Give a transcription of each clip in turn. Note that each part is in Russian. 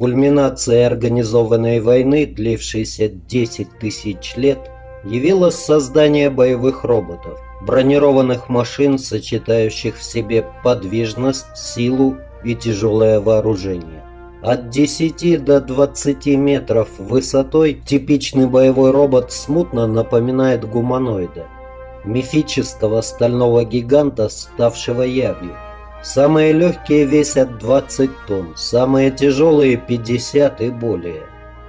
Кульминацией организованной войны, длившейся 10 тысяч лет, явилось создание боевых роботов, бронированных машин, сочетающих в себе подвижность, силу и тяжелое вооружение. От 10 до 20 метров высотой типичный боевой робот смутно напоминает гуманоида, мифического стального гиганта, ставшего явью. Самые легкие весят 20 тонн, самые тяжелые 50 и более.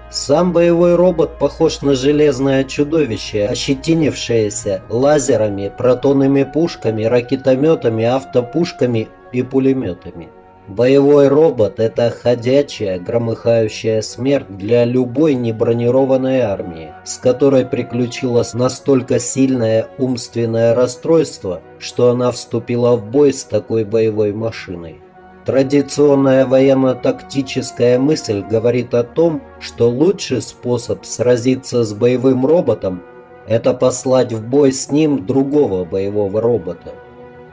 Сам боевой робот похож на железное чудовище, ощетинившееся лазерами, протонными пушками, ракетометами, автопушками и пулеметами. Боевой робот – это ходячая, громыхающая смерть для любой небронированной армии, с которой приключилось настолько сильное умственное расстройство, что она вступила в бой с такой боевой машиной. Традиционная военно-тактическая мысль говорит о том, что лучший способ сразиться с боевым роботом – это послать в бой с ним другого боевого робота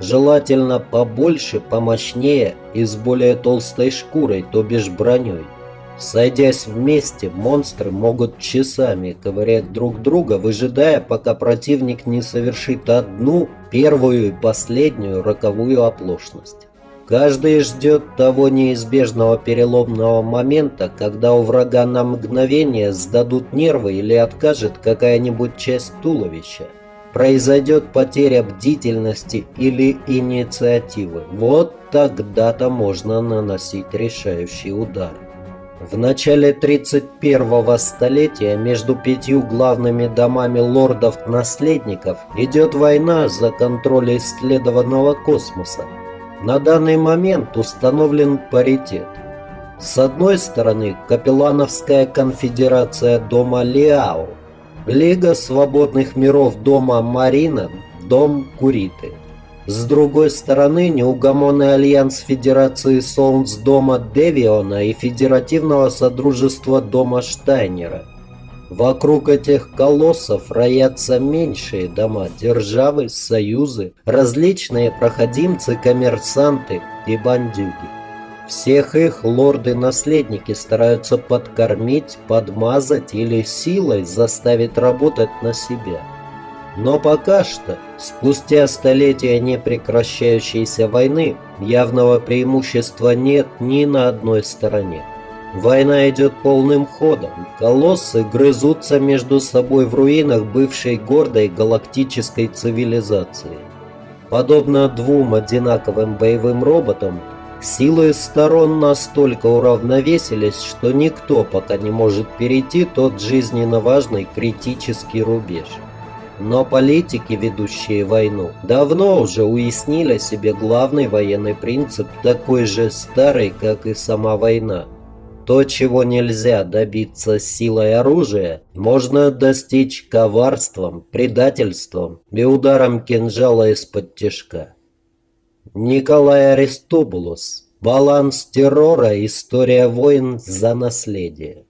желательно побольше, помощнее и с более толстой шкурой, то бишь броней. Сойдясь вместе, монстры могут часами ковырять друг друга, выжидая, пока противник не совершит одну, первую и последнюю роковую оплошность. Каждый ждет того неизбежного переломного момента, когда у врага на мгновение сдадут нервы или откажет какая-нибудь часть туловища произойдет потеря бдительности или инициативы. Вот тогда-то можно наносить решающий удар. В начале 31-го столетия между пятью главными домами лордов-наследников идет война за контроль исследованного космоса. На данный момент установлен паритет. С одной стороны, Капеллановская конфедерация дома Лиао, Лига свободных миров дома Марина, дом Куриты. С другой стороны, неугомонный альянс Федерации Солнц дома Девиона и Федеративного Содружества дома Штайнера. Вокруг этих колоссов роятся меньшие дома, державы, союзы, различные проходимцы, коммерсанты и бандюги. Всех их лорды-наследники стараются подкормить, подмазать или силой заставить работать на себя. Но пока что, спустя столетия непрекращающейся войны, явного преимущества нет ни на одной стороне. Война идет полным ходом. Колоссы грызутся между собой в руинах бывшей гордой галактической цивилизации. Подобно двум одинаковым боевым роботам, Силы сторон настолько уравновесились, что никто пока не может перейти тот жизненно важный критический рубеж. Но политики, ведущие войну, давно уже уяснили себе главный военный принцип, такой же старый, как и сама война. То, чего нельзя добиться силой оружия, можно достичь коварством, предательством и ударом кинжала из-под тяжка. Николай Аристобулос. Баланс террора. История войн за наследие.